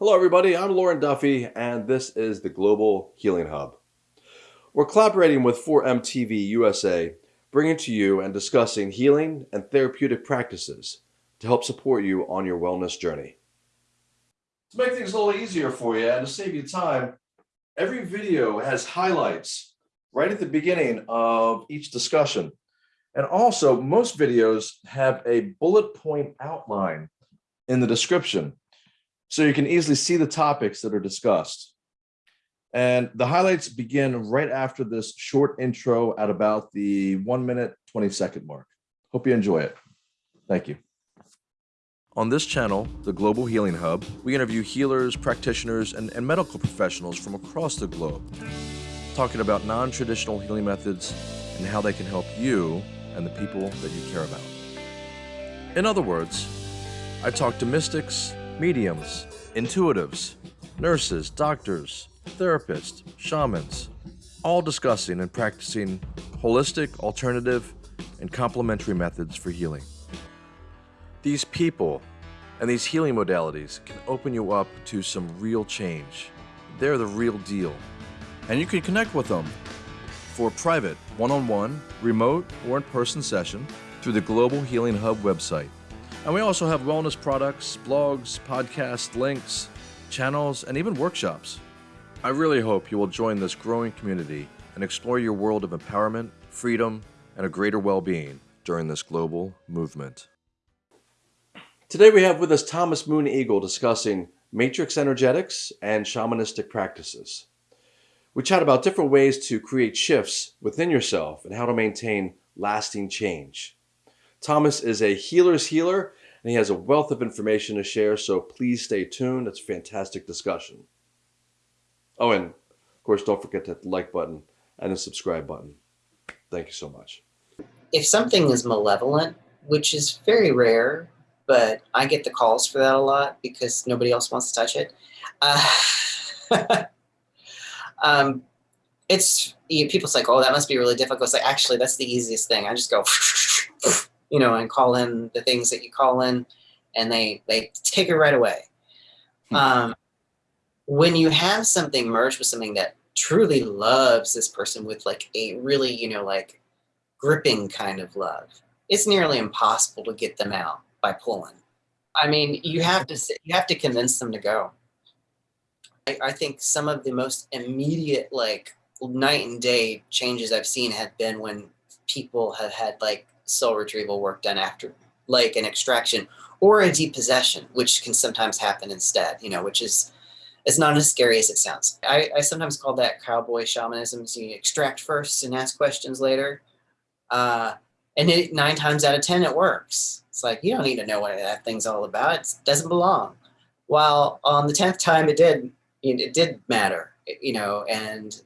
Hello, everybody. I'm Lauren Duffy, and this is the Global Healing Hub. We're collaborating with 4MTV USA, bringing to you and discussing healing and therapeutic practices to help support you on your wellness journey. To make things a little easier for you and to save you time, every video has highlights right at the beginning of each discussion. And also, most videos have a bullet point outline in the description so you can easily see the topics that are discussed. And the highlights begin right after this short intro at about the one minute, 20 second mark. Hope you enjoy it. Thank you. On this channel, the Global Healing Hub, we interview healers, practitioners, and, and medical professionals from across the globe, talking about non-traditional healing methods and how they can help you and the people that you care about. In other words, I talk to mystics, mediums, intuitives, nurses, doctors, therapists, shamans, all discussing and practicing holistic, alternative, and complementary methods for healing. These people and these healing modalities can open you up to some real change. They're the real deal. And you can connect with them for private, one-on-one, remote, or in-person session through the Global Healing Hub website. And we also have wellness products, blogs, podcasts, links, channels, and even workshops. I really hope you will join this growing community and explore your world of empowerment, freedom, and a greater well-being during this global movement. Today we have with us Thomas Moon Eagle discussing matrix energetics and shamanistic practices. We chat about different ways to create shifts within yourself and how to maintain lasting change. Thomas is a healer's healer and he has a wealth of information to share, so please stay tuned. It's a fantastic discussion. Oh, and of course, don't forget to hit the like button and the subscribe button. Thank you so much. If something is malevolent, which is very rare, but I get the calls for that a lot because nobody else wants to touch it. Uh, um, it's you know, people's like, oh, that must be really difficult. It's like, actually, that's the easiest thing. I just go you know, and call in the things that you call in and they, they take it right away. Hmm. Um, when you have something merged with something that truly loves this person with like a really, you know, like gripping kind of love, it's nearly impossible to get them out by pulling. I mean, you have to, you have to convince them to go. I, I think some of the most immediate, like night and day changes I've seen have been when people have had like soul retrieval work done after, like an extraction or a depossession, which can sometimes happen instead, you know, which is, it's not as scary as it sounds. I, I sometimes call that cowboy shamanism. So you extract first and ask questions later. Uh, and it, nine times out of 10, it works. It's like, you don't need to know what that thing's all about. It doesn't belong. While on the 10th time it did, it did matter, you know, and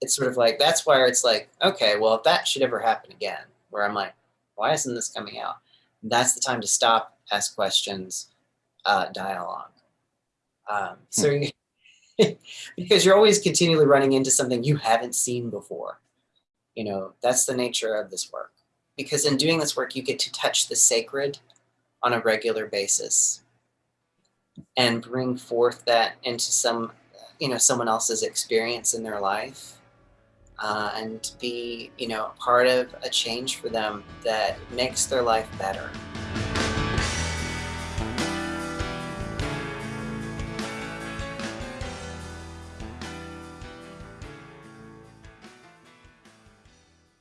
it's sort of like, that's where it's like, okay, well, if that should ever happen again, where I'm like, why isn't this coming out? That's the time to stop, ask questions, uh, dialogue. Um, so, hmm. because you're always continually running into something you haven't seen before. You know, that's the nature of this work. Because in doing this work, you get to touch the sacred on a regular basis and bring forth that into some, you know, someone else's experience in their life uh, and be, you know, part of a change for them that makes their life better.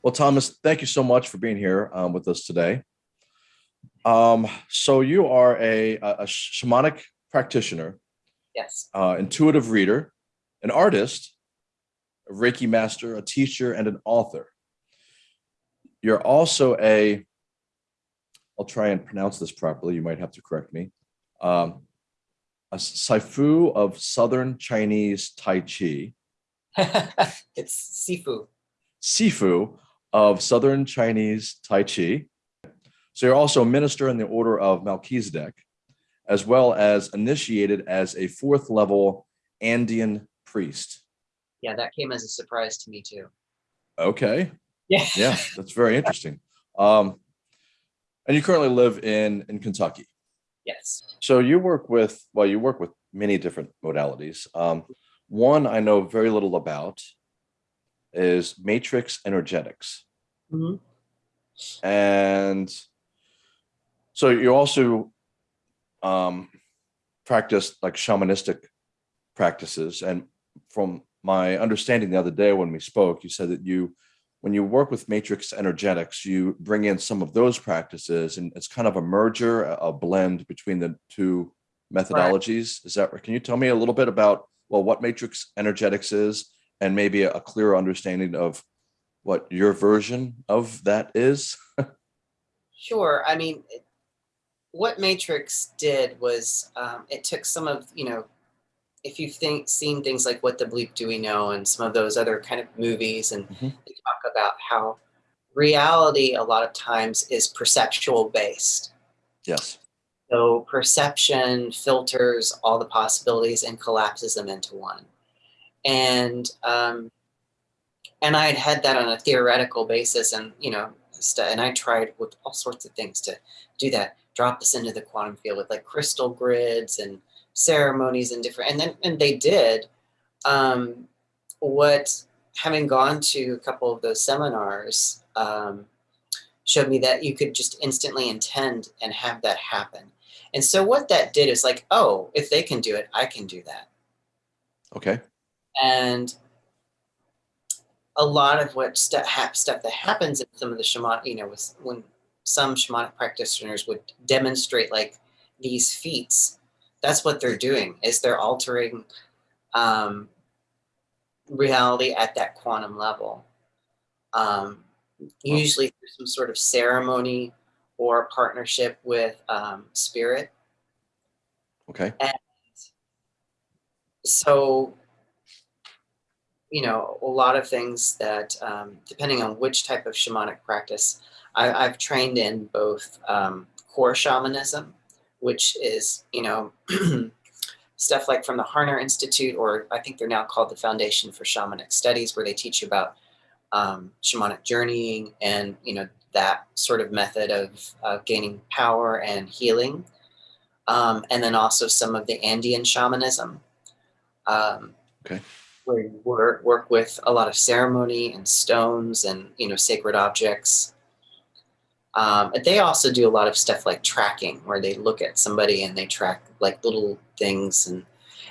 Well, Thomas, thank you so much for being here um, with us today. Um, so you are a, a shamanic practitioner, yes, uh, intuitive reader, an artist, a Reiki master, a teacher, and an author. You're also a, I'll try and pronounce this properly, you might have to correct me, um, a Sifu of Southern Chinese Tai Chi. it's Sifu. Sifu of Southern Chinese Tai Chi. So you're also a minister in the order of Melchizedek, as well as initiated as a fourth level Andean priest yeah, that came as a surprise to me too. Okay. Yeah. Yeah, that's very interesting. Um, and you currently live in in Kentucky. Yes. So you work with, well, you work with many different modalities. Um, one I know very little about is matrix energetics. Mhm. And so you also um, practice like shamanistic practices. And from my understanding the other day when we spoke, you said that you, when you work with matrix energetics, you bring in some of those practices and it's kind of a merger, a blend between the two methodologies. Is that, right? can you tell me a little bit about, well, what matrix energetics is and maybe a clearer understanding of what your version of that is? Sure. I mean, what Matrix did was um, it took some of, you know, if you've think, seen things like What the Bleep Do We Know and some of those other kind of movies, and Mhm. they talk about how reality a lot of times is perceptual based. Yes. So perception filters all the possibilities and collapses them into one. And um, and I had had that on a theoretical basis, and you know, and I tried with all sorts of things to do that. Drop this into the quantum field with like crystal grids and ceremonies and different, and then and they did. Um, what having gone to a couple of those seminars um, showed me that you could just instantly intend and have that happen. And so what that did is like, oh, if they can do it, I can do that. Okay. And a lot of what stuff, that happens in some of the shaman, you know, was when some shamanic practitioners would demonstrate like these feats, that's what they're doing is they're altering um, reality at that quantum level. Um, usually through some sort of ceremony or partnership with um, spirit. Okay. And so you know a lot of things that um, depending on which type of shamanic practice I, i've trained in both um, core shamanism which is you know stuff like from the harner institute or i think they're now called the foundation for shamanic studies where they teach you about um, shamanic journeying and you know that sort of method of, gaining power and healing um, and then also some of the andean shamanism um, Okay. where you work, work with a lot of ceremony and stones and you know sacred objects. Um, but they also do a lot of stuff like tracking, where they look at somebody and they track like little things, and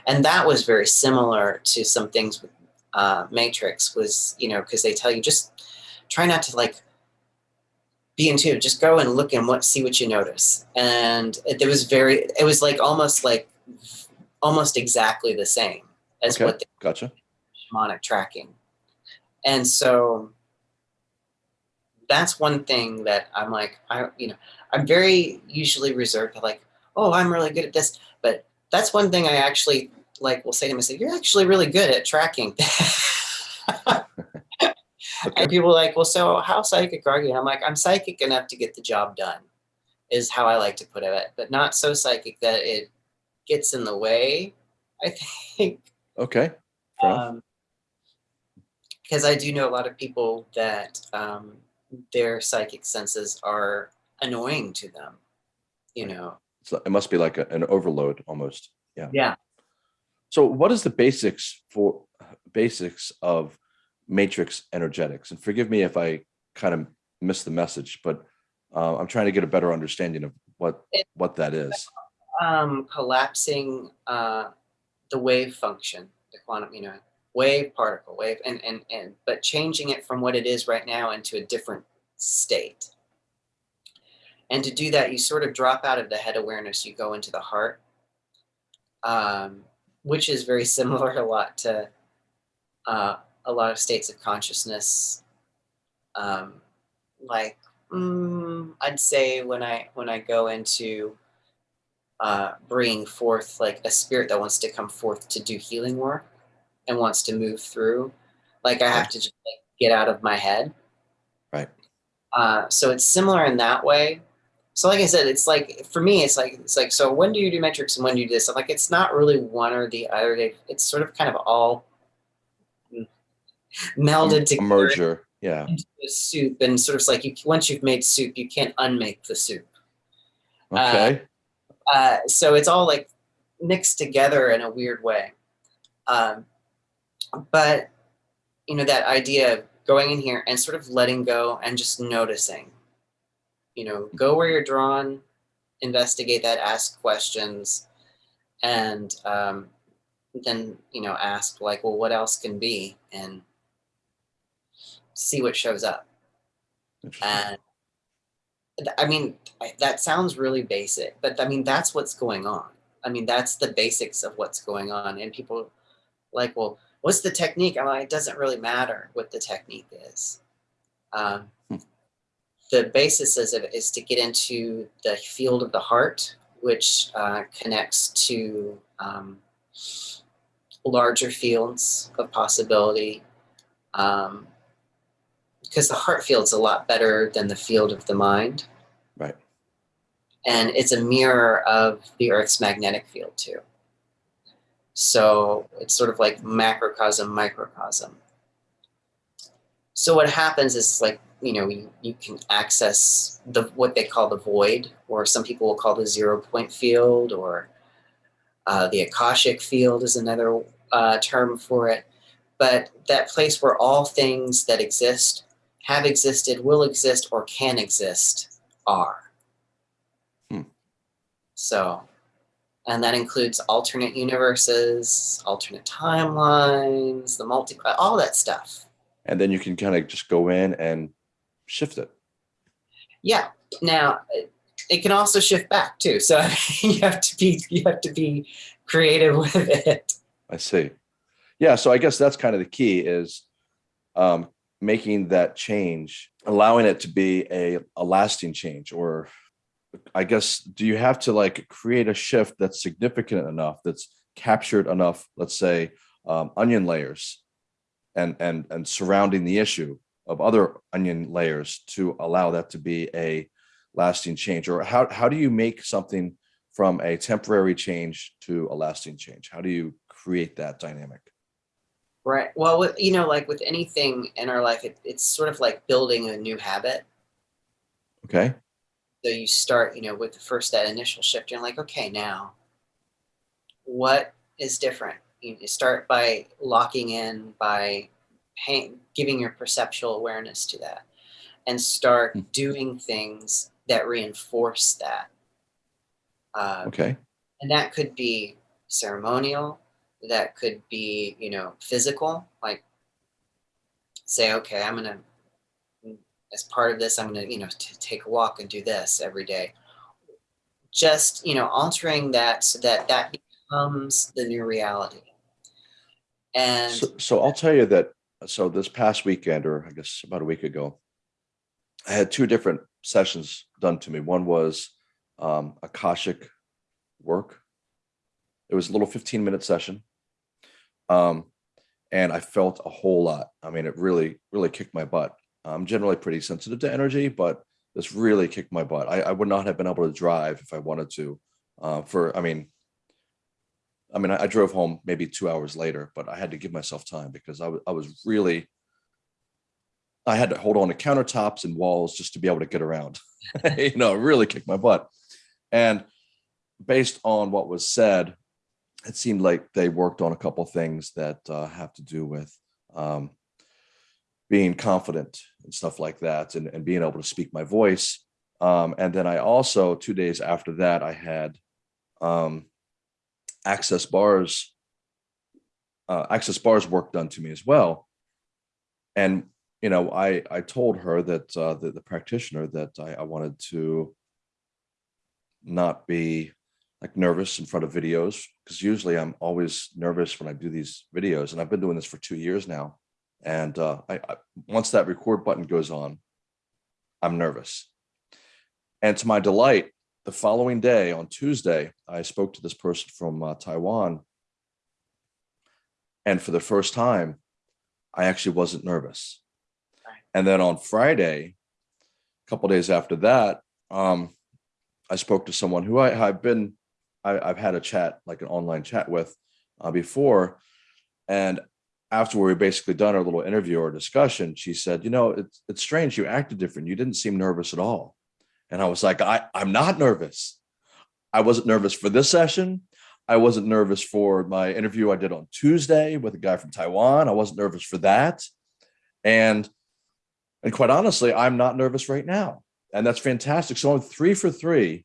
and that was very similar to some things with uh, Matrix. Was you know because they tell you just try not to like be intuitive, just go and look and what see what you notice, and it, it was very it was like almost like almost exactly the same as Okay. what the Gotcha. shamanic tracking. And so that's one thing that I'm like, I, you know, I'm very usually reserved to like, oh, I'm really good at this. But that's one thing I actually like will say to myself, you're actually really good at tracking. Okay. and people are like, well, so how psychic are you? And I'm like, I'm psychic enough to get the job done, is how I like to put it, but not so psychic that it gets in the way, I think. Okay. Enough. Um, because I do know a lot of people that um, their psychic senses are annoying to them. You know, it must be like a- an overload almost. Yeah. yeah. So what is the basics for basics of matrix energetics? And forgive me if I kind of missed the message, but uh, I'm trying to get a better understanding of what It- what that is. Um, collapsing uh, the wave function, the quantum, you know, wave, particle, wave, and and and but changing it from what it is right now into a different state. And to do that, you sort of drop out of the head awareness. You go into the heart, um, which is very similar a lot to uh, a lot of states of consciousness. Um, like mm, I'd say when I when I go into uh, bringing forth like a spirit that wants to come forth to do healing work and wants to move through, like I have to just like get out of my head. Right. Uh, so it's similar in that way. So like I said, it's like for me, it's like it's like so when do you do Matrix and when do you do this? I'm like it's not really one or the other. They, it's sort of kind of all melded A together merger. Yeah. into a soup, and sort of like you once you've made soup, you can't unmake the soup. Uh, Okay. uh, so it's all like mixed together in a weird way. Um, but you know that idea of going in here and sort of letting go and just noticing. You know, go where you're drawn, investigate that, ask questions, and um, then you know ask like, well, what else can be, and see what shows up. And I mean, that sounds really basic, but I mean, that's what's going on. I mean, that's the basics of what's going on. And people like, well, what's the technique? I'm like, it doesn't really matter what the technique is. Um, hmm. The basis is, is to get into the field of the heart, which uh, connects to um, larger fields of possibility. Um, because the heart field's a lot better than the field of the mind. Right. And it's a mirror of the Earth's magnetic field too. So it's sort of like macrocosm, microcosm. So what happens is like, you know, you, you can access the what they call the void, or some people will call the zero point field, or uh, the Akashic field is another uh, term for it. But that place where all things that exist have existed, will exist, or can exist are. Hmm. So, and that includes alternate universes, alternate timelines, the multi, all that stuff. And then you can kind of just go in and shift it. Yeah. Now, it can also shift back too. So you have to be you have to be creative with it. I see. Yeah. So I guess that's kind of the key is um, making that change, allowing it to be a, a lasting change or I guess, do you have to like create a shift that's significant enough, that's captured enough, let's say, um, onion layers and, and, and surrounding the issue of other onion layers to allow that to be a lasting change? Or how, how do you make something from a temporary change to a lasting change? How do you create that dynamic? Right. Well, with, you know, like with anything in our life, it, it's sort of like building a new habit. Okay. So you start, you know, with the first that initial shift, you're like, okay, now what is different? You start by locking in, by paying, giving your perceptual awareness to that and start hmm. doing things that reinforce that. Uh, okay. And that could be ceremonial, that could be, you know, physical, like say, okay, I'm going to, as part of this, I'm going to, you know, take a walk and do this every day. Just, you know, altering that so that that becomes the new reality. And so, so I'll tell you that, so this past weekend, or I guess about a week ago, I had two different sessions done to me. One was um, Akashic work. It was a little 15 minute session um, and I felt a whole lot. I mean, it really, really kicked my butt. I'm generally pretty sensitive to energy, but this really kicked my butt. I, I would not have been able to drive if I wanted to. Uh, for, I mean, I mean, I, I, drove home maybe two hours later, but I had to give myself time because I, I was really, I had to hold on to countertops and walls just to be able to get around. you know, really kicked my butt. And based on what was said, it seemed like they worked on a couple things that uh, have to do with um, being confident and stuff like that and, and being able to speak my voice. Um, and then I also, two days after that, I had um, access bars, uh, access bars work done to me as well. And, you know, I, I told her that uh, the, the practitioner that I, I wanted to not be like nervous in front of videos because usually I'm always nervous when I do these videos and I've been doing this for two years now. And uh, I, I, once that record button goes on, I'm nervous. And to my delight, the following day on Tuesday, I spoke to this person from uh, Taiwan. And for the first time, I actually wasn't nervous. And then on Friday, a couple days after that, um, I spoke to someone who I, I've been I, have had a chat, like an online chat with uh, before. And after we basically done our little interview or discussion, she said, you know, it's, it's strange. You acted different. You didn't seem nervous at all. And I was like, I, I'm not nervous. I wasn't nervous for this session. I wasn't nervous for my interview I did on Tuesday with a guy from Taiwan. I wasn't nervous for that. And and quite honestly, I'm not nervous right now. And that's fantastic. So I'm three for three.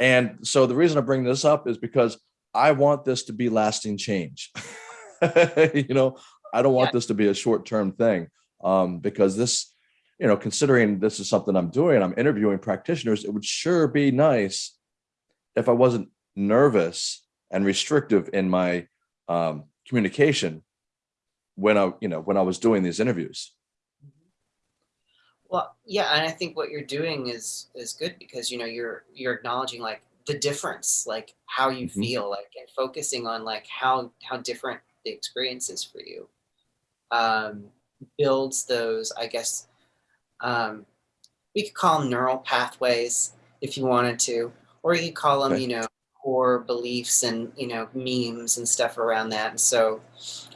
And so the reason I bring this up is because I want this to be lasting change. you know, I don't want yeah. this to be a short-term thing um, because this, you know, considering this is something I'm doing, I'm interviewing practitioners, it would sure be nice if I wasn't nervous and restrictive in my um, communication when I, you know, when I was doing these interviews. Well, yeah, and I think what you're doing is is good because you know you're you're acknowledging like the difference, like how you mm -hmm. feel, like and focusing on like how how different the experience is for you. Um, builds those, I guess, um, we could call them neural pathways if you wanted to, or you could call them, you know, core beliefs and you know memes and stuff around that. And so,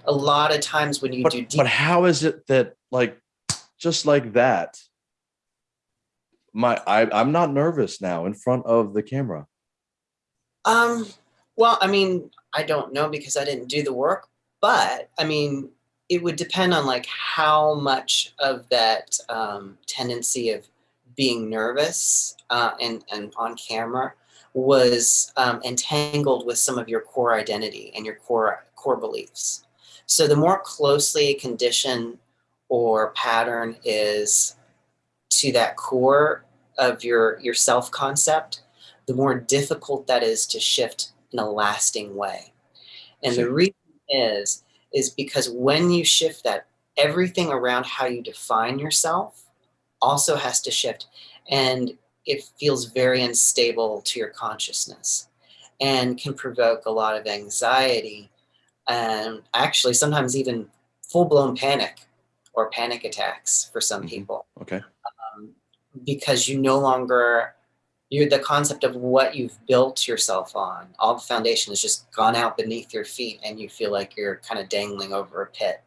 a lot of times when you but, do, but how is it that like just like that? My I I'm not nervous now in front of the camera. Um. Well, I mean, I don't know because I didn't do the work, but I mean, it would depend on like how much of that um, tendency of being nervous uh, and, and on camera was um, entangled with some of your core identity and your core core beliefs. So the more closely a condition or pattern is to that core of your, your self-concept, the more difficult that is to shift in a lasting way. And the reason is, is because when you shift that, everything around how you define yourself also has to shift. And it feels very unstable to your consciousness and can provoke a lot of anxiety and actually sometimes even full-blown panic or panic attacks for some mm -hmm. people. Okay. Um, because you no longer, you're the concept of what you've built yourself on, all the foundation has just gone out beneath your feet and you feel like you're kind of dangling over a pit.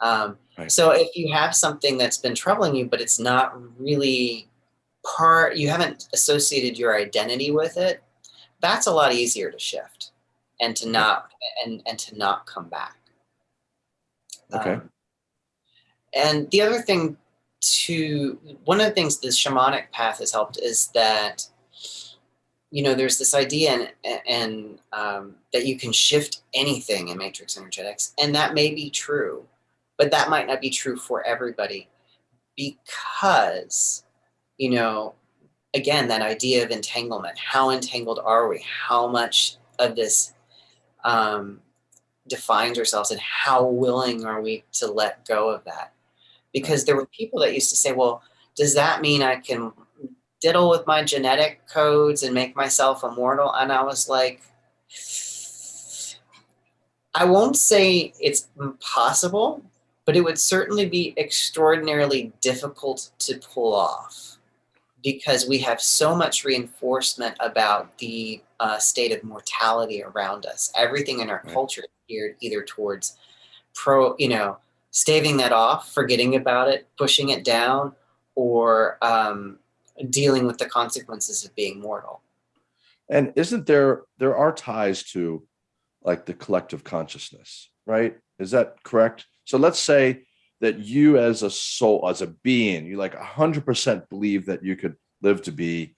Um, right. So if you have something that's been troubling you, but it's not really part, you haven't associated your identity with it, that's a lot easier to shift and to not, and, and to not come back. Okay. Um, and the other thing to, one of the things the shamanic path has helped is that, you know, there's this idea and, and um, that you can shift anything in matrix energetics, and that may be true, but that might not be true for everybody because you know, again, that idea of entanglement. How entangled are we? How much of this um, defines ourselves and how willing are we to let go of that? Because there were people that used to say, well, does that mean I can diddle with my genetic codes and make myself immortal? And I was like, I won't say it's impossible, but it would certainly be extraordinarily difficult to pull off because we have so much reinforcement about the uh, state of mortality around us. Everything in our right. culture geared either towards pro, you know, staving that off, forgetting about it, pushing it down, or um, dealing with the consequences of being mortal. And isn't there, there are ties to like the collective consciousness, right? Is that correct? So let's say that you as a soul, as a being, you like 100% believe that you could live to be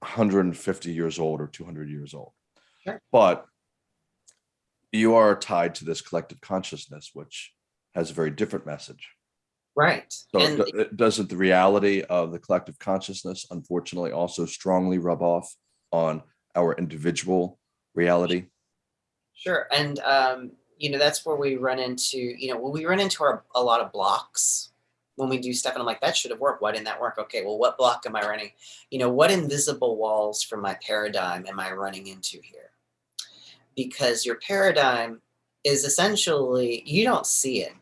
150 years old or 200 years old. Sure. But you are tied to this collective consciousness, which has a very different message. Right. So and doesn't the reality of the collective consciousness, unfortunately, also strongly rub off on our individual reality? Sure. And um, you know, that's where we run into, you know, when we run into our, a lot of blocks when we do stuff and I'm like, that should have worked. Why didn't that work? Okay, well, what block am I running? You know, what invisible walls from my paradigm am I running into here? Because your paradigm is essentially, you don't see it.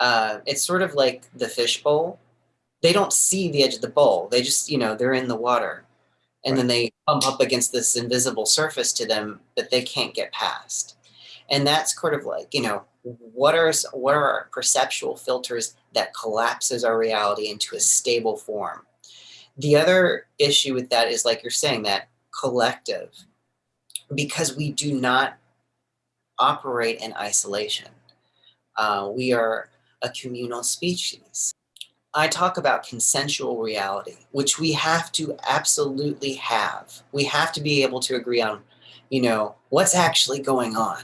Uh, it's sort of like the fishbowl. They don't see the edge of the bowl. They just, you know, they're in the water. And right. then they bump up against this invisible surface to them that they can't get past. And that's sort of like, you know, what are, what are our perceptual filters that collapses our reality into a stable form? The other issue with that is like you're saying that collective, because we do not operate in isolation. Uh, we are a communal species. I talk about consensual reality, which we have to absolutely have. We have to be able to agree on, you know, what's actually going on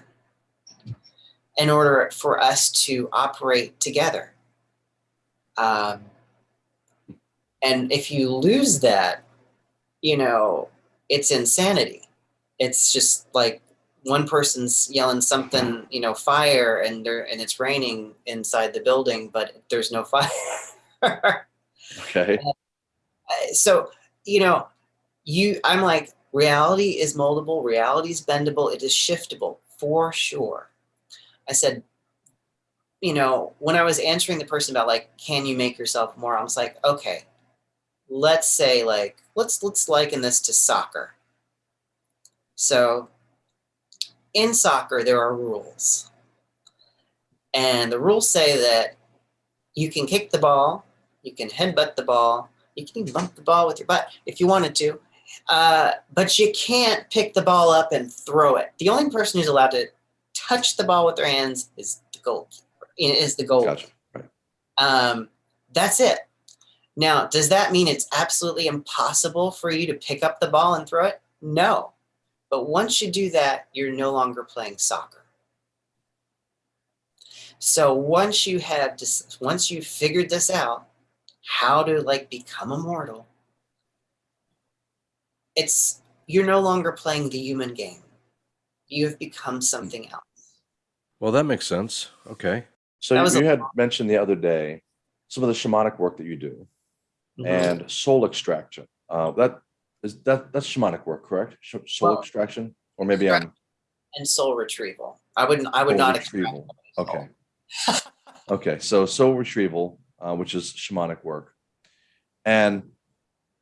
in order for us to operate together. Um, and if you lose that, you know, it's insanity. It's just like one person's yelling something, you know, fire, and there and it's raining inside the building, but there's no fire. okay. Uh, so, you know, you I'm like reality is moldable, reality is bendable, it is shiftable for sure. I said, you know, when I was answering the person about like, can you make yourself more? I was like, okay, let's say like, let's let's liken this to soccer. So in soccer, there are rules. And the rules say that you can kick the ball, you can headbutt the ball, you can even bump the ball with your butt if you wanted to, uh, but you can't pick the ball up and throw it. The only person who's allowed to touch the ball with their hands is the goalkeeper, is the goal. Gotcha. Right. Um, that's it. Now, does that mean it's absolutely impossible for you to pick up the ball and throw it? No. But once you do that, you're no longer playing soccer. So once you have this, once you've figured this out, how to like become immortal, it's you're no longer playing the human game. You have become something else. Well, that makes sense. Okay. So That was you had mentioned the other day some of the shamanic work that you do Mhm. and soul extraction. Uh, that is that that's shamanic work, correct? Sh- Soul Well, extraction, or maybe I'm and soul retrieval. I wouldn't. I would not. retrieval. Okay. okay. So soul retrieval, uh, which is shamanic work, and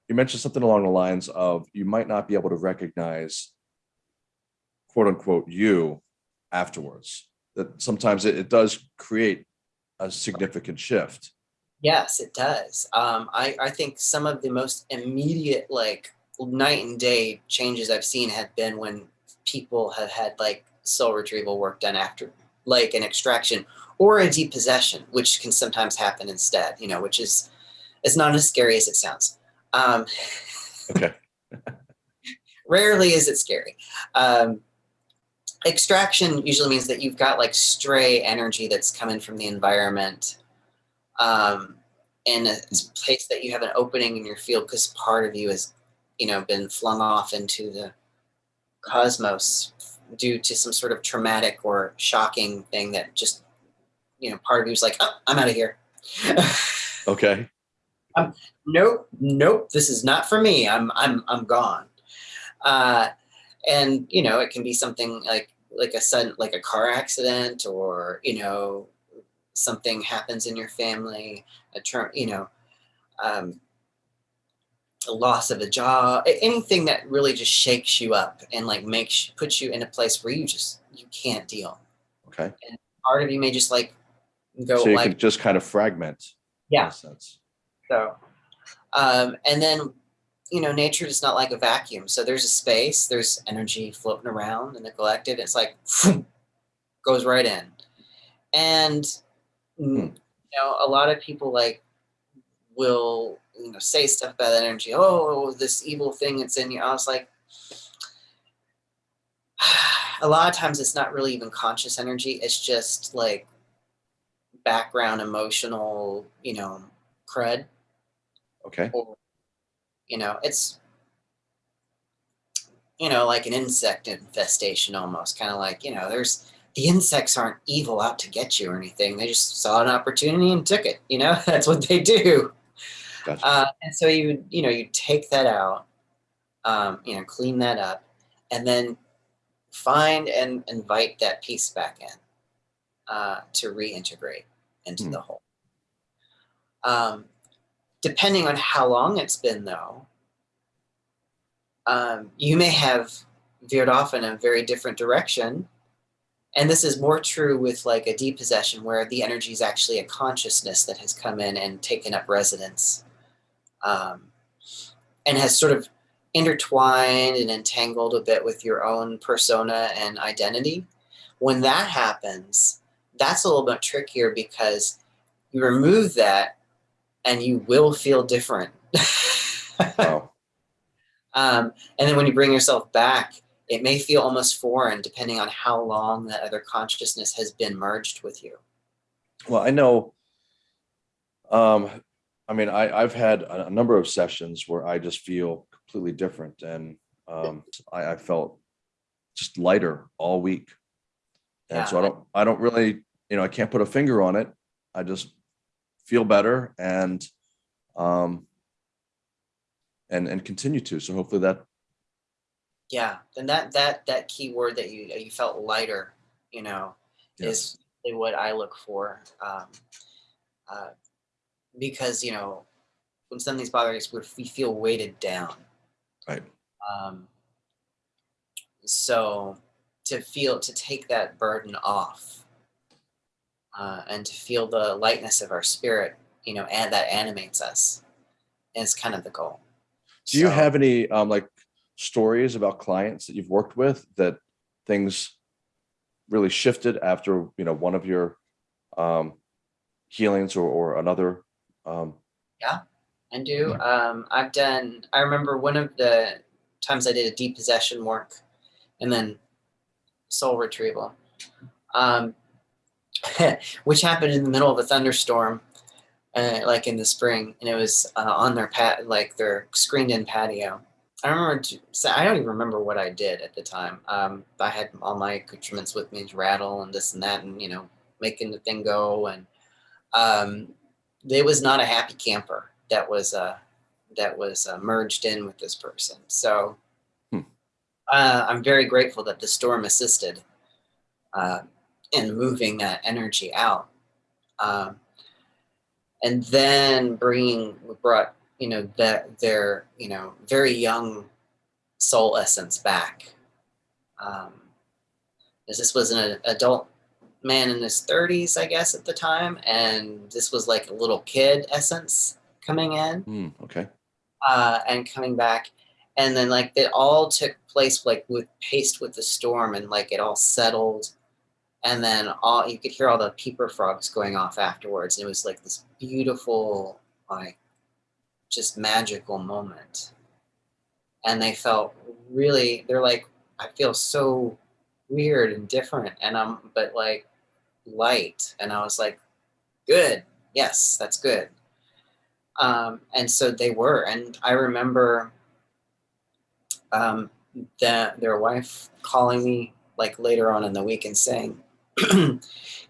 you mentioned something along the lines of you might not be able to recognize quote unquote you afterwards. That sometimes it, it does create a significant shift. Yes, it does. Um, I, I think some of the most immediate, like night and day changes I've seen have been when people have had like soul retrieval work done after, like an extraction or a depossession, which can sometimes happen instead. You know, which is it's not as scary as it sounds. Um, Okay. rarely is it scary. Um, extraction usually means that you've got like stray energy that's coming from the environment um, in a place that you have an opening in your field because part of you has, you know, been flung off into the cosmos due to some sort of traumatic or shocking thing that just, you know, part of you's like, oh, I'm out of here. Okay. Um, nope, nope, this is not for me. I'm I'm I'm gone. Uh, and you know, it can be something like like a sudden like a car accident or you know something happens in your family, a term, you know, um, a loss of a job, anything that really just shakes you up and like makes puts you in a place where you just you can't deal. Okay. Part of you may just like go So you like can just kind of fragment. Yeah. sense. So, um, and then, you know, nature is not like a vacuum. So there's a space, there's energy floating around in the collective. It's like goes right in, and mm, you know, a lot of people like will you know say stuff about that energy. Oh, this evil thing that's in you. I was like. A lot of times it's not really even conscious energy. It's just like background emotional, you know, crud Okay. or you know it's you know like an insect infestation almost kind of like you know there's the insects aren't evil out to get you or anything they just saw an opportunity and took it you know that's what they do Gotcha. uh, and so you would you know you take that out um, you know clean that up and then find and invite that piece back in uh, to reintegrate into Hmm. the whole um, depending on how long it's been though um, you may have veered off in a very different direction and this is more true with like a depossession where the energy is actually a consciousness that has come in and taken up residence um, and has sort of intertwined and entangled a bit with your own persona and identity. When that happens, that's a little bit trickier because you remove that and you will feel different. Wow. um, and then when you bring yourself back, it may feel almost foreign depending on how long that other consciousness has been merged with you. Well, I know. Um, I mean, I, I've had a, number of sessions where I just feel completely different, and um, I, I felt just lighter all week. And so I don't, I don't really, you know, I can't put a finger on it. I just feel better and, um, and and continue to. So hopefully that, Yeah, and that that that key word that you you felt lighter, you know, Yeah. is what I look for. Um, uh, because you know, when something's bothering us, we we feel weighted down. right, Um, so to feel to take that burden off, uh, and to feel the lightness of our spirit, you know, and that animates us, is kind of the goal. Do you have any um, like stories about clients that you've worked with that things really shifted after you know one of your um, healings or, or another? Um, I do. Um, I've done. I remember one of the times I did a depossession work, and then soul retrieval, um, which happened in the middle of a thunderstorm, uh, like in the spring, and it was uh, on their pat, like their screened-in patio. I remember. I don't even remember what I did at the time. Um, I had all my accoutrements with me, rattle and this and that, and you know, making the thing go, and um, it was not a happy camper that was uh, that was uh, merged in with this person. So Hmm. uh, I'm very grateful that the storm assisted uh, in moving that energy out, um, and then bringing brought you know that their you know very young soul essence back. Um, as this was an adult man in his 30s, I guess, at the time, and this was like a little kid essence coming in. Hmm, okay, uh, and coming back, and then like it all took place like with paced with the storm, and like it all settled, and then all you could hear all the peeper frogs going off afterwards, and it was like this beautiful, like just magical moment, and they felt really, they're like, I feel so weird and different, and I'm but like light, and I was like, good, yes, that's good. Um, and so they were. And i remember um, that their wife calling me like later on in the week and saying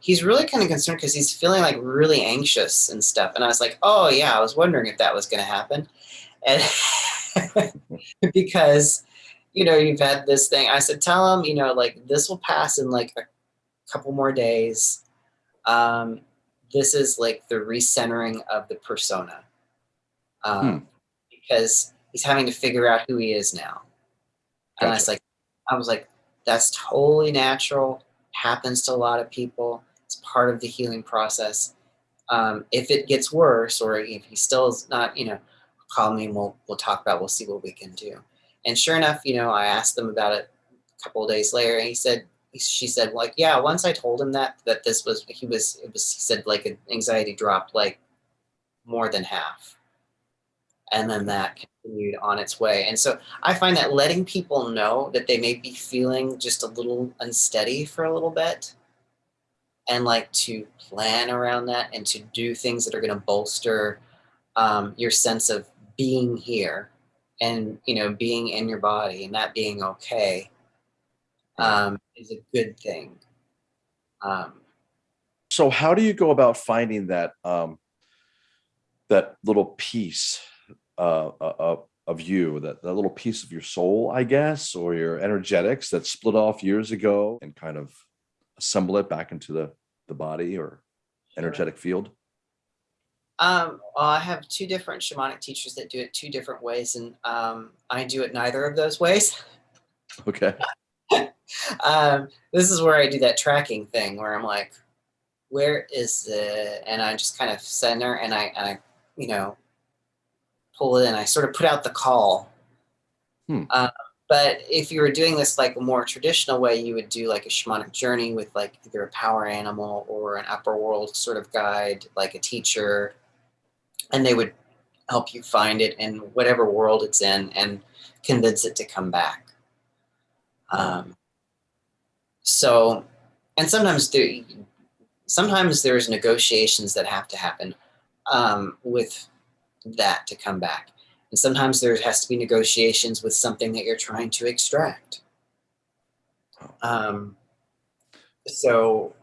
he's really kind of concerned because he's feeling like really anxious and stuff. And i was like oh yeah i was wondering if that was going to happen. And because you know you've had this thing. I said tell him you know like this will pass in like a couple more days um, this is like the recentering of the persona um, because he's having to figure out who he is now. And I was like, I was like, that's totally natural. Happens to a lot of people. It's part of the healing process. Um, if it gets worse, or if he still is not, you know, call me and we'll we'll talk about. We'll see what we can do. And sure enough, you know, I asked them about it a couple of days later, and he said, she said, like, yeah. Once I told him that that this was he was it was he said like an anxiety dropped like more than half and then that continued on its way. And so I find that letting people know that they may be feeling just a little unsteady for a little bit and like to plan around that and to do things that are going to bolster um, your sense of being here and you know being in your body and that being okay um, is a good thing um, So how do you go about finding that um, that little piece uh, uh, uh, of you, that, that little piece of your soul, I guess, or your energetics that split off years ago, and kind of assemble it back into the the body or energetic field? Um, well, I have two different shamanic teachers that do it two different ways, and um, I do it neither of those ways. Okay. um, this is where I do that tracking thing where I'm like, where is the, And I just kind of center and I, and I, you know, pull it in. I sort of put out the call. Hmm. Uh, but if you were doing this like a more traditional way, you would do like a shamanic journey with like either a power animal or an upper world sort of guide, like a teacher, and they would help you find it in whatever world it's in and convince it to come back. Um, so, and sometimes there, sometimes there's negotiations that have to happen um, with that to come back. And sometimes there has to be negotiations with something that you're trying to extract. Um, so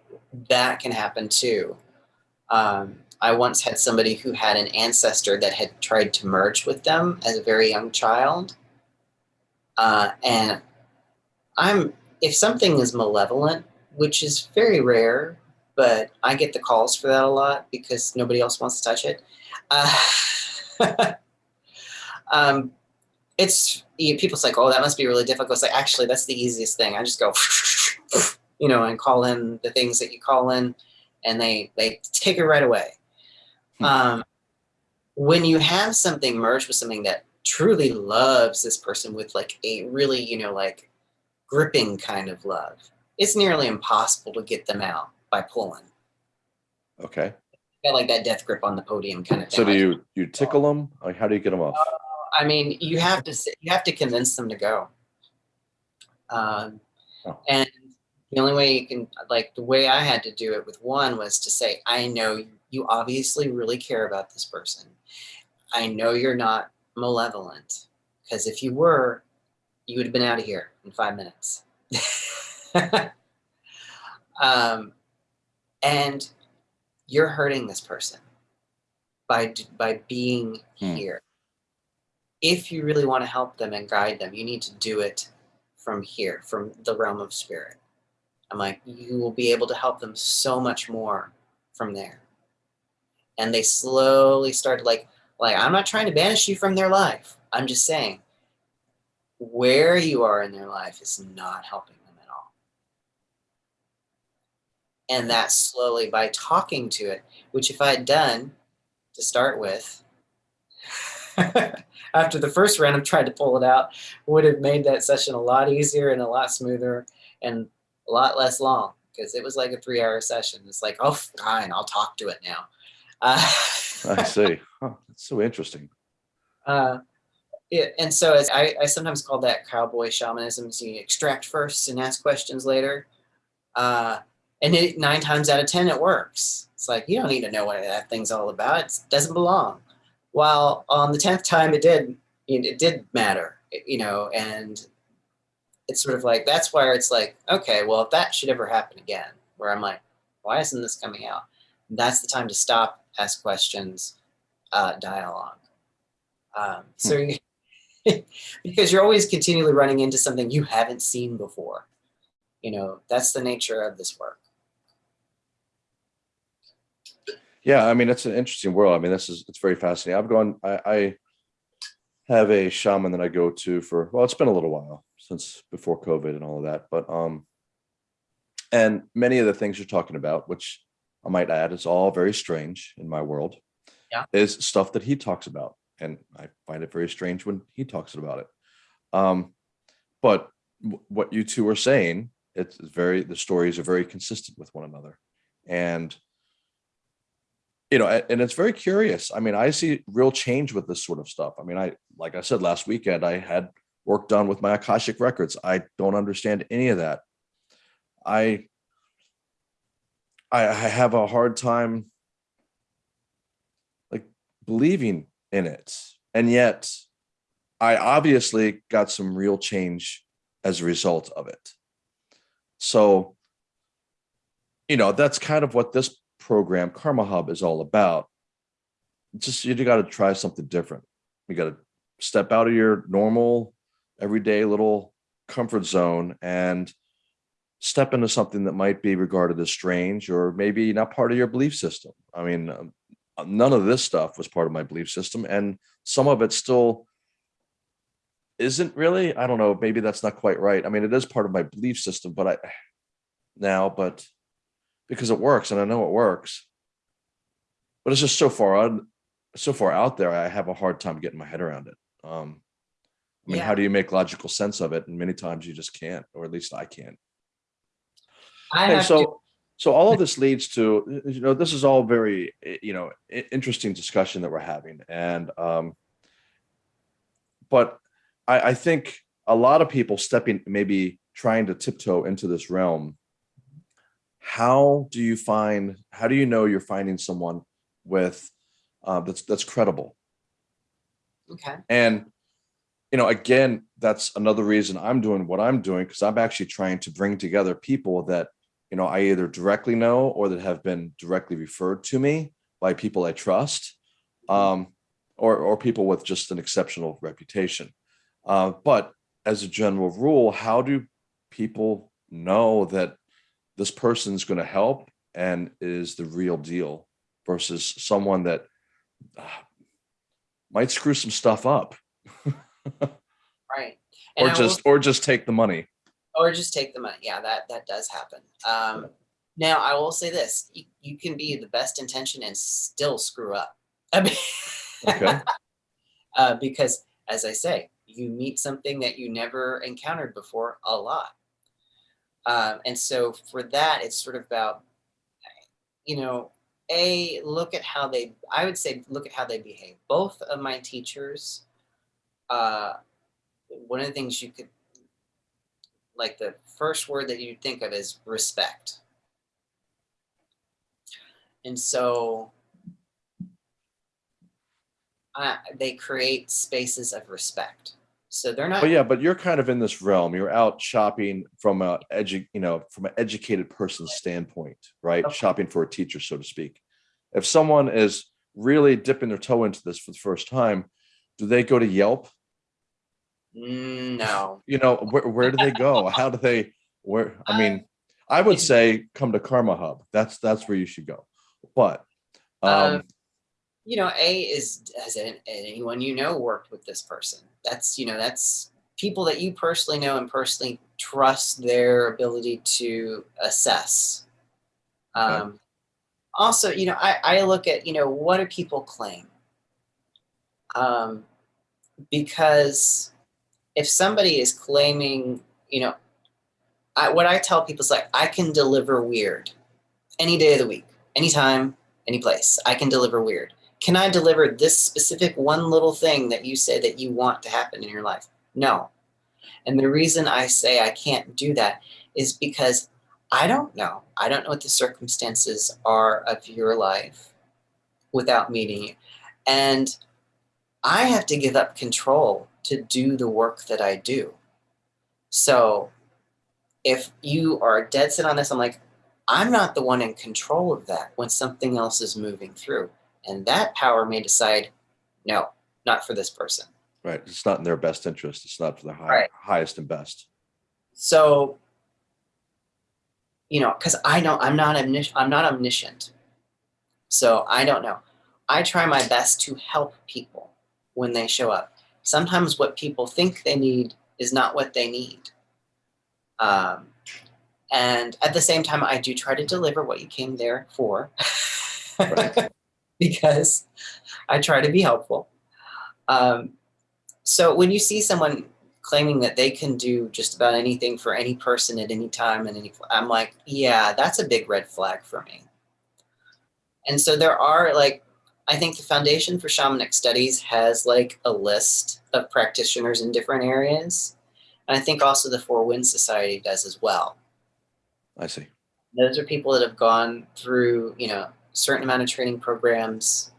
that can happen too. Um, I once had somebody who had an ancestor that had tried to merge with them as a very young child. Uh, and I'm, if something is malevolent, which is very rare, but I get the calls for that a lot because nobody else wants to touch it. Uh, um, it's you know, people's like, oh, that must be really difficult. It's like actually, that's the easiest thing. I just go, you know, and call in the things that you call in, and they they take it right away. Hmm. Um, when you have something merged with something that truly loves this person with like a really, you know, like gripping kind of love, it's nearly impossible to get them out by pulling. Okay. Got like that death grip on the podium kind of thing. So do you you tickle them? Like how do you get them off? Uh, I mean, you have to you have to convince them to go. Um, oh. And the only way you can, like the way I had to do it with one was to say, I know you obviously really care about this person. I know you're not malevolent because if you were, you would have been out of here in five minutes. um, and you're hurting this person by by being hmm. here if you really want to help them and guide them, you need to do it from here, from the realm of spirit. I'm like, you will be able to help them so much more from there. And they slowly started like, like, I'm not trying to banish you from their life. I'm just saying where you are in their life is not helping them at all. And that slowly by talking to it, which if I had done to start with, after the first round of trying to pull it out would have made that session a lot easier and a lot smoother and a lot less long because it was like a three hour session. It's like, oh, fine, I'll talk to it now. Uh, I see. Huh, that's so interesting. Uh, it, and so as I, I sometimes call that cowboy shamanism. So you extract first and ask questions later. Uh, and it, nine times out of 10, it works. It's like, you don't need to know what that thing's all about. It doesn't belong. While on the 10th time it did, it did matter, you know, and it's sort of like, that's where it's like, okay, well, if that should ever happen again, where I'm like, why isn't this coming out? That's the time to stop, ask questions, uh, dialogue. Um, so, hmm. because you're always continually running into something you haven't seen before. You know, that's the nature of this work. Yeah, I mean, it's an interesting world. I mean, this is, it's very fascinating. I've gone, I, I have a shaman that I go to for, well, it's been a little while since before COVID and all of that, but, um, and many of the things you're talking about, which I might add is all very strange in my world, yeah. is stuff that he talks about. And I find it very strange when he talks about it. Um, but what you two are saying, it's very, the stories are very consistent with one another. And you know, and it's very curious. I mean, I see real change with this sort of stuff. I mean, I, like I said, last weekend, I had work done with my Akashic records. I don't understand any of that. I, I, have a hard time like believing in it. And yet I obviously got some real change as a result of it. So, you know, that's kind of what this program Karma Hub is all about. Just you got to try something different. You got to step out of your normal, everyday little comfort zone and step into something that might be regarded as strange or maybe not part of your belief system. I mean, um, none of this stuff was part of my belief system and some of it still isn't really, I don't know, maybe that's not quite right. I mean, it is part of my belief system, but I now, but because it works and I know it works. But it's just so far so far out there, I have a hard time getting my head around it. Um, I mean, Yeah. how do you make logical sense of it? And many times you just can't, or at least I can't. I Hey, have so to, so all of this leads to you know this is all very you know interesting discussion that we're having, and um, but I, I think a lot of people stepping maybe trying to tiptoe into this realm. How do you find? How do you know you're finding someone with uh, that's that's credible? okay. And you know, again, that's another reason I'm doing what I'm doing because I'm actually trying to bring together people that you know I either directly know or that have been directly referred to me by people I trust, um, or or people with just an exceptional reputation. Uh, but as a general rule, how do people know that this person's going to help and is the real deal versus someone that uh, might screw some stuff up Right. or I just or just take the money or just take the money. Yeah, that that does happen. Um, now I will say this: you, you can be the best intention and still screw up. I mean, okay uh, because as I say, you meet something that you never encountered before a lot, um, and so for that, it's sort of about, you know, a look at how they. I would say look at how they behave. Both of my teachers. Uh, one of the things you could like the first word that you think of is respect. And so uh, they create spaces of respect. So they're not, but yeah but you're kind of in this realm you're out shopping from a edu you know from an educated person's standpoint right Okay. shopping for a teacher so to speak if someone is really dipping their toe into this for the first time do they go to yelp no. you know where, where do they go how do they where i mean i would say come to karma hub that's that's where you should go but um Um, You know, A is, has anyone you know worked with this person? That's, you know, that's people that you personally know and personally trust their ability to assess. Okay. Um, also, you know, I, I look at, you know, what do people claim? Um, because if somebody is claiming, you know, I, what I tell people is like, I can deliver weird any day of the week, anytime, any place. I can deliver weird. Can I deliver this specific one little thing that you say that you want to happen in your life? No. And the reason I say I can't do that is because I don't know. I don't know what the circumstances are of your life without meeting you. And I have to give up control to do the work that I do. So if you are dead set on this, I'm like, I'm not the one in control of that when something else is moving through. And that power may decide, no, not for this person. right it's not in their best interest it's not for the high, Right. highest and best So, you know, because I know I'm not omnis- I'm not omniscient. So I don't know. I try my best to help people when they show up. Sometimes what people think they need is not what they need. Um, and at the same time, I do try to deliver what you came there for. Right. because I try to be helpful. Um, so when you see someone claiming that they can do just about anything for any person at any time and any, I'm like, yeah, that's a big red flag for me. And so there are like, I think the Foundation for Shamanic Studies has like a list of practitioners in different areas. And I think also the Four Winds Society does as well i see those are people that have gone through you know certain amount of training programs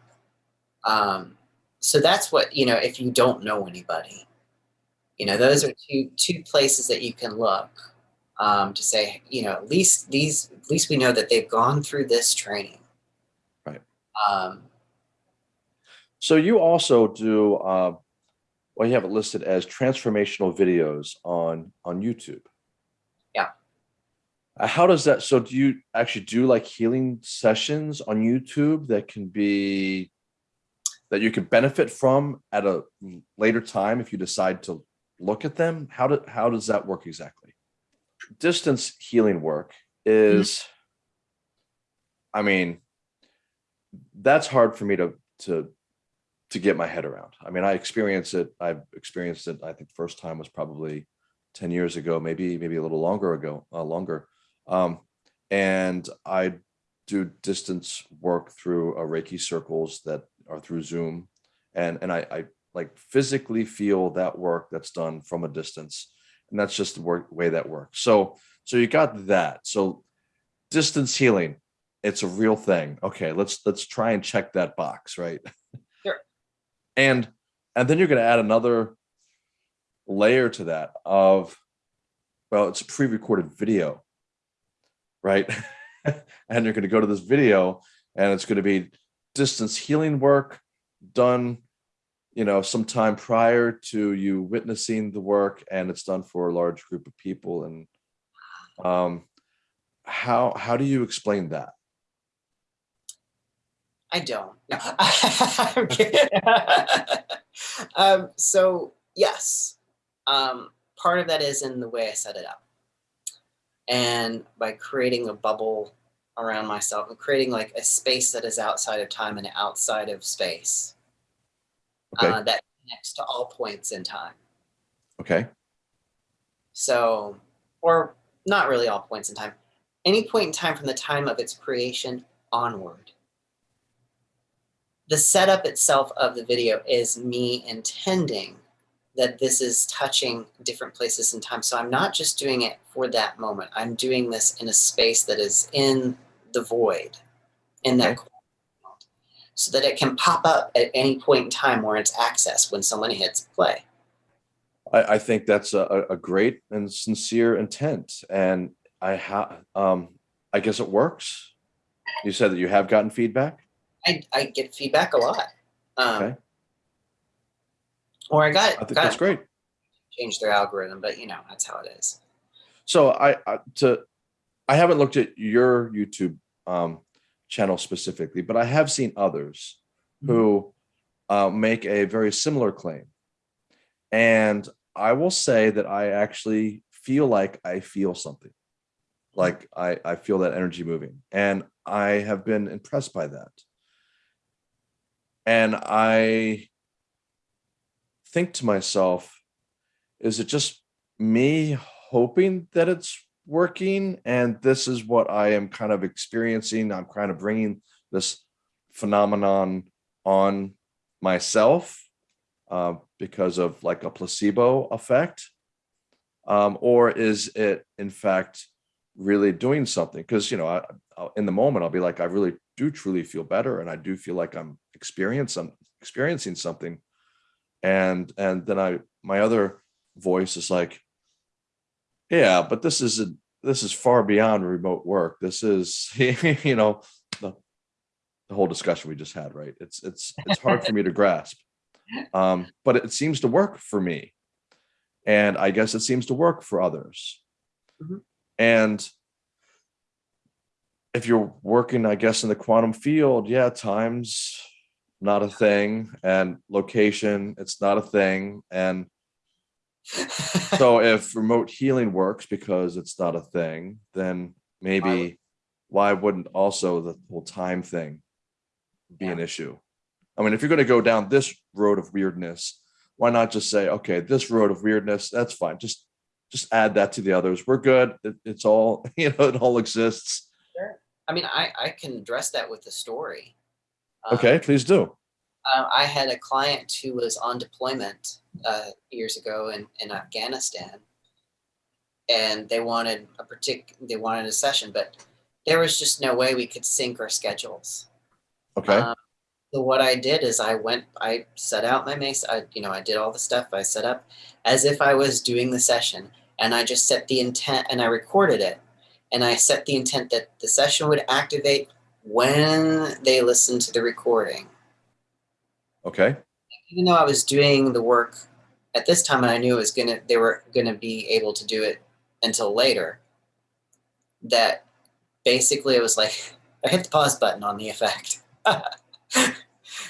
um, so that's what you know if you don't know anybody you know those are two two places that you can look um, to say you know at least these at least we know that they've gone through this training Right. um, So you also do, uh, well, you have it listed as transformational videos on on YouTube. Yeah. Uh, how does that? So do you actually do like healing sessions on YouTube that can be that you can benefit from at a later time if you decide to look at them? How do how does that work exactly? Distance healing work is, I mean, that's hard for me to to to get my head around. I mean, I experienced it. I've experienced it. I think first time was probably 10 years ago, maybe, maybe a little longer ago, uh, longer. Um, and I do distance work through uh, Reiki circles that are through Zoom. And, and I, I like physically feel that work that's done from a distance. And that's just the work, way that works. So, so you got that. So distance healing, it's a real thing. Okay, let's, let's try and check that box, right? And, and then you're going to add another layer to that of, well, it's a pre-recorded video, right? and you're going to go to this video and it's going to be distance healing work done you know sometime prior to you witnessing the work and it's done for a large group of people and um how how do you explain that I don't. No. I'm kidding. um, so yes, um, part of that is in the way I set it up. And by creating a bubble around myself and creating like a space that is outside of time and outside of space okay uh, that connects to all points in time. okay So, or not really all points in time, any point in time from the time of its creation onward. The setup itself of the video is me intending that this is touching different places in time. So I'm not just doing it for that moment. I'm doing this in a space that is in the void, in that Okay. so that it can pop up at any point in time where it's accessed when someone hits play. I, I think that's a, a great and sincere intent and I have um I guess it works you said that you have gotten feedback I, I get feedback a lot. Um, Okay. Or I got, I think got that's great. change their algorithm, but you know, that's how it is. So I, I to I haven't looked at your YouTube um, channel specifically, but I have seen others who uh, make a very similar claim, and I will say that I actually feel like I feel something, like I I feel that energy moving, and I have been impressed by that, and I think to myself, is it just me hoping that it's working and this is what I am kind of experiencing. I'm kind of bringing this phenomenon on myself uh, because of like a placebo effect. Um, or is it in fact really doing something? Because, you know, I, I'll, in the moment, I'll be like, I really do truly feel better. And I do feel like I'm experiencing, experiencing something. And, and then I, my other voice is like, yeah, but this is a, this is far beyond remote work. This is, you know, the, the whole discussion we just had, right? It's it's it's hard for me to grasp, um, but it seems to work for me, and I guess it seems to work for others. Mhm. And if you're working, I guess, in the quantum field, yeah, time's not a thing, and location, it's not a thing, and so if remote healing works because it's not a thing, then maybe why wouldn't also the whole time thing be an issue? I mean, if you're going to go down this road of weirdness, why not just say, okay, this road of weirdness, that's fine. Just just add that to the others. We're good. It, it's all, you know, it all exists. I mean, I, I can address that with the story. Um, Okay, please do. uh, I had a client who was on deployment uh, years ago in, in Afghanistan, and they wanted a partic- they wanted a session, but there was just no way we could sync our schedules. Okay. Um, so what I did is I went, I set out my mesa, I, you know, I did all the stuff I set up as if I was doing the session and I just set the intent and I recorded it. And I set the intent that the session would activate when they listened to the recording. Okay. Even though I was doing the work at this time and I knew it was gonna they were gonna be able to do it until later, that basically it was like I hit the pause button on the effect. that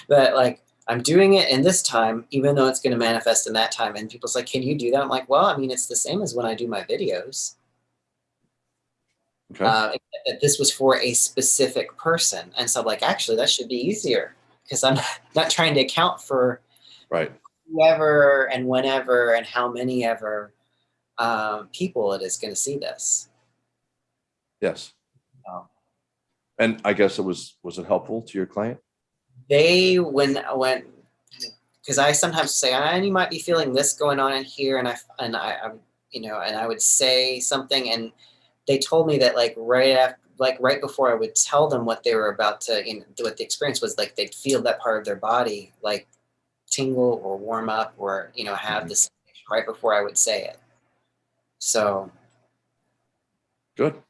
like I'm doing it in this time, even though it's going to manifest in that time. And people's like, "Can you do that?" I'm like, "Well, I mean, it's the same as when I do my videos. Okay. Uh, that this was for a specific person." And so, I'm like, actually, that should be easier because I'm not trying to account for Right. whoever and whenever and how many ever um, people it is going to see this. Yes. And I guess it was, was it helpful to your client? They when when because I sometimes say, and you might be feeling this going on in here, and I and I, I'm you know, and I would say something, and they told me that like right after, like right before I would tell them what they were about to, you know, what the experience was, like they'd feel that part of their body like tingle or warm up or you know have Mhm. this right before I would say it. So Good.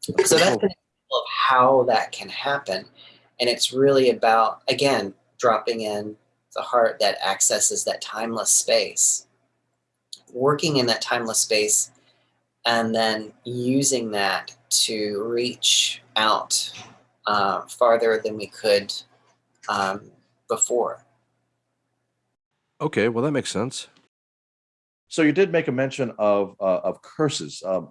so that's Cool. an example of how that can happen, and it's really about again dropping in the heart that accesses that timeless space, working in that timeless space, and then using that to reach out uh, farther than we could um, before. Okay, well, that makes sense. So you did make a mention of uh, of curses um,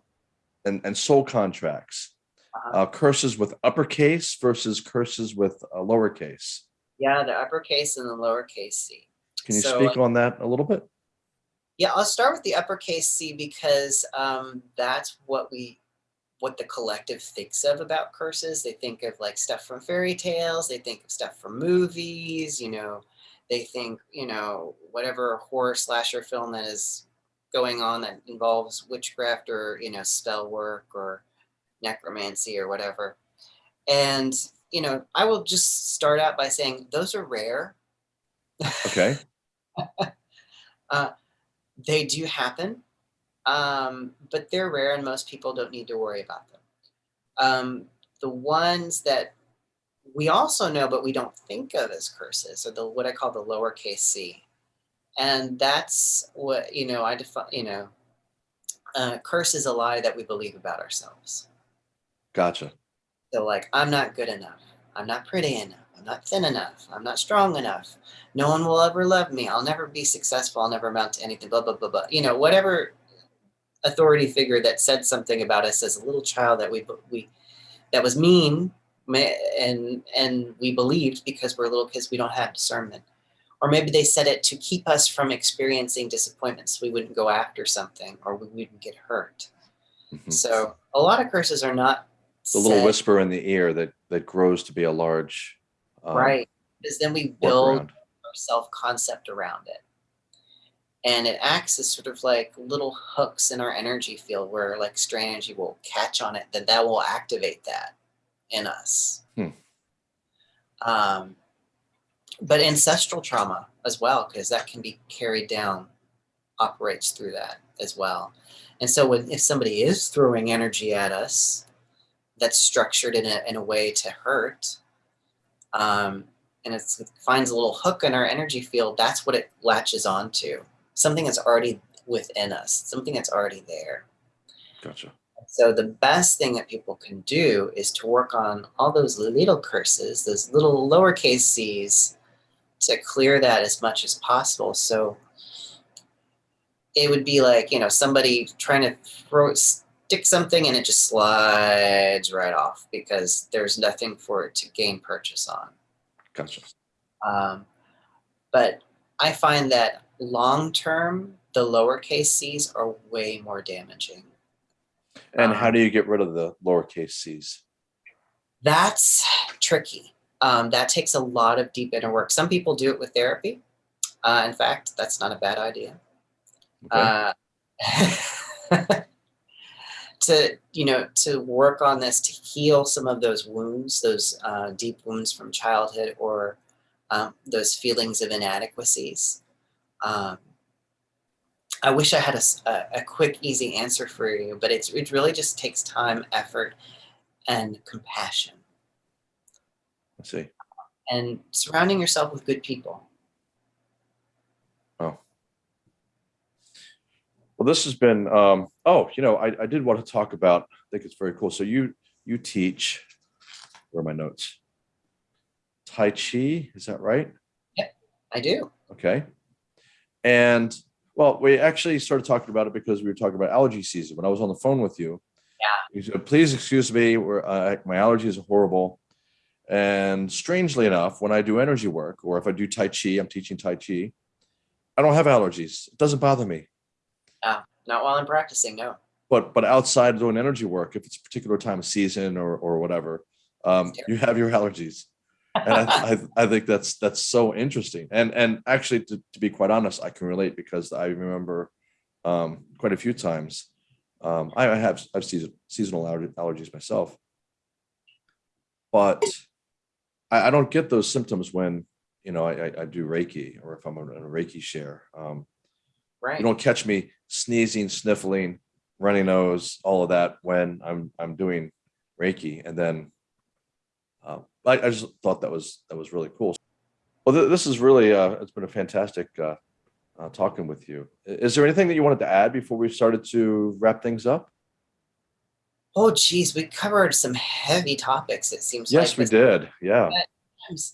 and and soul contracts, Uh-huh. uh, curses with uppercase versus curses with uh, lowercase. Yeah, the uppercase and the lowercase c. Can you So, speak on that a little bit? Yeah, I'll start with the uppercase C because um, that's what we, what the collective thinks of about curses. They think of like stuff from fairy tales. They think of stuff from movies. You know, they think you know whatever horror slasher film that is going on that involves witchcraft or you know spell work or necromancy or whatever. And you know, I will just start out by saying those are rare. Okay. they do happen, um, but they're rare and most people don't need to worry about them. Um, the ones that we also know but we don't think of as curses are the what I call the lowercase c. And that's what, you know, I define, you know, uh, curse is a lie that we believe about ourselves. Gotcha. So like, I'm not good enough. I'm not pretty enough. I'm not thin enough. I'm not strong enough. No one will ever love me. I'll never be successful. I'll never amount to anything. Blah blah blah blah. You know, whatever authority figure that said something about us as a little child that we we that was mean and and we believed because we're little kids we don't have discernment or maybe they said it to keep us from experiencing disappointments we wouldn't go after something or we wouldn't get hurt Mhm. so a lot of curses are not The little said- whisper in the ear that that grows to be a large um, right. because then we build our self concept around it. And it acts as sort of like little hooks in our energy field where like strain energy will catch on it then that will activate that in us. Hmm. um, but ancestral trauma as well because that can be carried down operates through that as well. And so when if somebody is throwing energy at us that's structured in a, in a way to hurt um, and it's, it finds a little hook in our energy field that's what it latches onto something that's already within us something that's already there Gotcha. so the best thing that people can do is to work on all those little curses, those little lowercase c's, to clear that as much as possible. So it would be like you know somebody trying to throw stick something and it just slides right off because there's nothing for it to gain purchase on. Gotcha. Um, but I find that long term, the lowercase c's are way more damaging. And how Um, do you get rid of the lowercase c's? That's tricky. Um, that takes a lot of deep inner work. Some people do it with therapy. Uh, in fact, that's not a bad idea. Okay. Uh, to you know to work on this to heal some of those wounds, those uh, deep wounds from childhood, or um, those feelings of inadequacies. Um, I wish I had a quick, easy answer for you, but it's it really just takes time, effort, and compassion, I see. and surrounding yourself with good people. Oh. Well, this has been, um, oh, you know, I, I did want to talk about, I think it's very cool. So you, you teach, where are my notes? Tai Chi, is that right? Yeah, I do. Okay. And well, we actually started talking about it because we were talking about allergy season. When I was on the phone with you, Yeah. you said, please excuse me, uh, my allergies are horrible. And strangely enough, when I do energy work or if I do Tai Chi, I'm teaching Tai Chi, I don't have allergies. It doesn't bother me. Uh, not while I'm practicing, no. But but outside doing energy work, if it's a particular time of season or or whatever, um, you have your allergies. and I, I, I, think that's that's so interesting. And and actually, to, to be quite honest, I can relate because I remember um, quite a few times. Um, I, I have I've season, seasonal allergies myself, but I, I, don't get those symptoms when you know I, I do Reiki or if I'm in a Reiki share. Um, right. You don't catch me sneezing, sniffling, runny nose, all of that when I'm I'm doing Reiki, and then uh, I, I, just thought that was that was really cool. Well, th this is really uh, it's been a fantastic uh, uh, talking with you. Is there anything that you wanted to add before we started to wrap things up? Oh, geez, we covered some heavy topics. It seems. Yes, like we did. Yeah.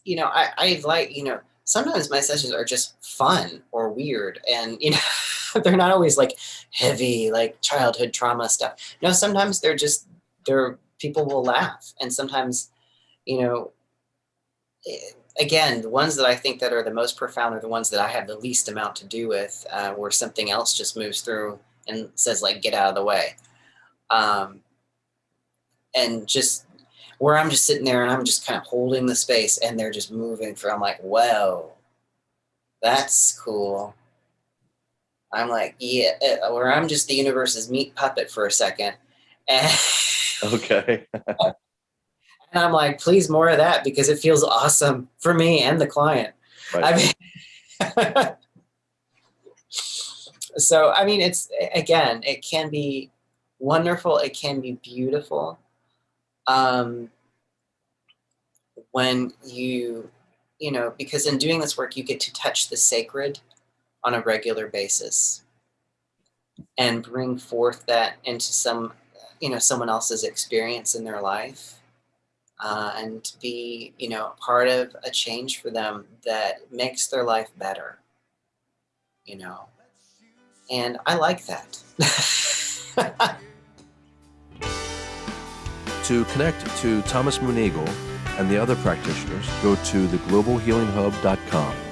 You know, I, I like you know sometimes my sessions are just fun or weird, and you know. they're not always like heavy like childhood trauma stuff. No sometimes they're just they're people will laugh. And sometimes you know eh, again the ones that i think that are the most profound are the ones that i have the least amount to do with uh, where something else just moves through and says like get out of the way. Um, and just where i'm just sitting there and i'm just kind of holding the space and they're just moving through i'm like whoa that's cool I'm like, yeah, uh, or I'm just the universe's meat puppet for a second. And okay. and I'm like, please more of that because it feels awesome for me and the client. Right. I mean, so I mean, it's again, it can be wonderful. It can be beautiful. Um, when you, you know, because in doing this work, you get to touch the sacred on a regular basis and bring forth that into some you know someone else's experience in their life uh, and be you know part of a change for them that makes their life better you know. And i like that. To connect to thomas moonagel and the other practitioners go to theglobalhealinghub.com